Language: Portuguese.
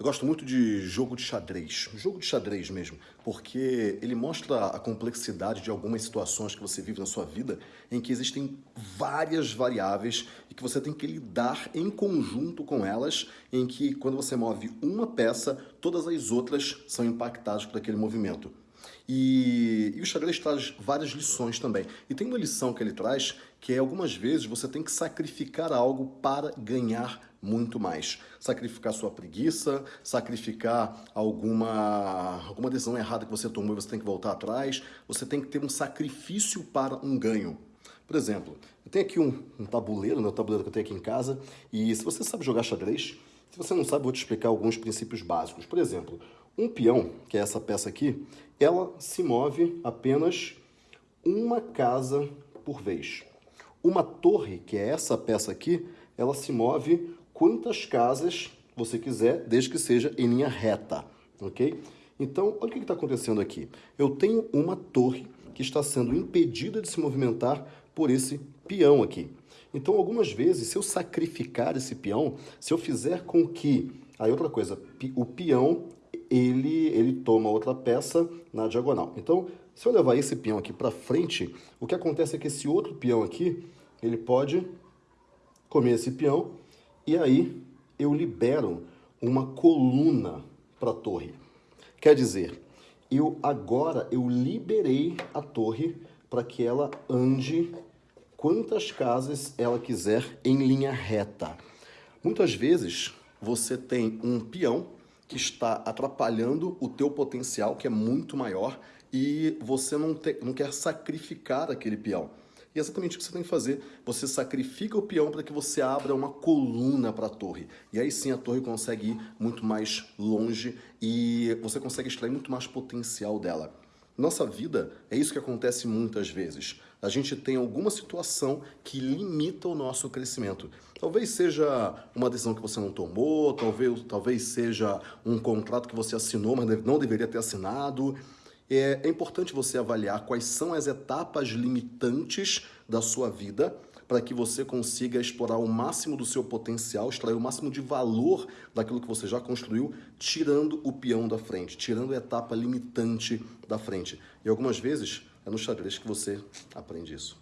Eu gosto muito de jogo de xadrez, jogo de xadrez mesmo, porque ele mostra a complexidade de algumas situações que você vive na sua vida em que existem várias variáveis e que você tem que lidar em conjunto com elas, em que quando você move uma peça, todas as outras são impactadas por aquele movimento. E, e, o xadrez traz várias lições também. E tem uma lição que ele traz que é algumas vezes você tem que sacrificar algo para ganhar muito mais. Sacrificar sua preguiça, sacrificar alguma, alguma decisão errada que você tomou e você tem que voltar atrás. Você tem que ter um sacrifício para um ganho. Por exemplo, eu tenho aqui um, um tabuleiro, né, o tabuleiro que eu tenho aqui em casa, e se você sabe jogar xadrez, se você não sabe, vou te explicar alguns princípios básicos. Por exemplo, um peão, que é essa peça aqui, ela se move apenas uma casa por vez. Uma torre, que é essa peça aqui, ela se move quantas casas você quiser, desde que seja em linha reta, ok? Então, olha o que está acontecendo aqui. Eu tenho uma torre que está sendo impedida de se movimentar por esse peão aqui. Então, algumas vezes, se eu sacrificar esse peão, se eu fizer com que... Aí, outra coisa, o peão, ele, ele toma outra peça na diagonal. Então, se eu levar esse peão aqui para frente, o que acontece é que esse outro peão aqui, ele pode comer esse peão e aí eu libero uma coluna para a torre. Quer dizer, eu agora eu liberei a torre para que ela ande quantas casas ela quiser em linha reta. Muitas vezes você tem um peão que está atrapalhando o teu potencial, que é muito maior, e você não, te, não quer sacrificar aquele peão. E é exatamente o que você tem que fazer. Você sacrifica o peão para que você abra uma coluna para a torre. E aí sim a torre consegue ir muito mais longe e você consegue extrair muito mais potencial dela. Nossa vida é isso que acontece muitas vezes. A gente tem alguma situação que limita o nosso crescimento. Talvez seja uma decisão que você não tomou, talvez, talvez seja um contrato que você assinou, mas não deveria ter assinado é, é importante você avaliar quais são as etapas limitantes da sua vida para que você consiga explorar o máximo do seu potencial, extrair o máximo de valor daquilo que você já construiu, tirando o peão da frente, tirando a etapa limitante da frente. E algumas vezes é no xadrez que você aprende isso.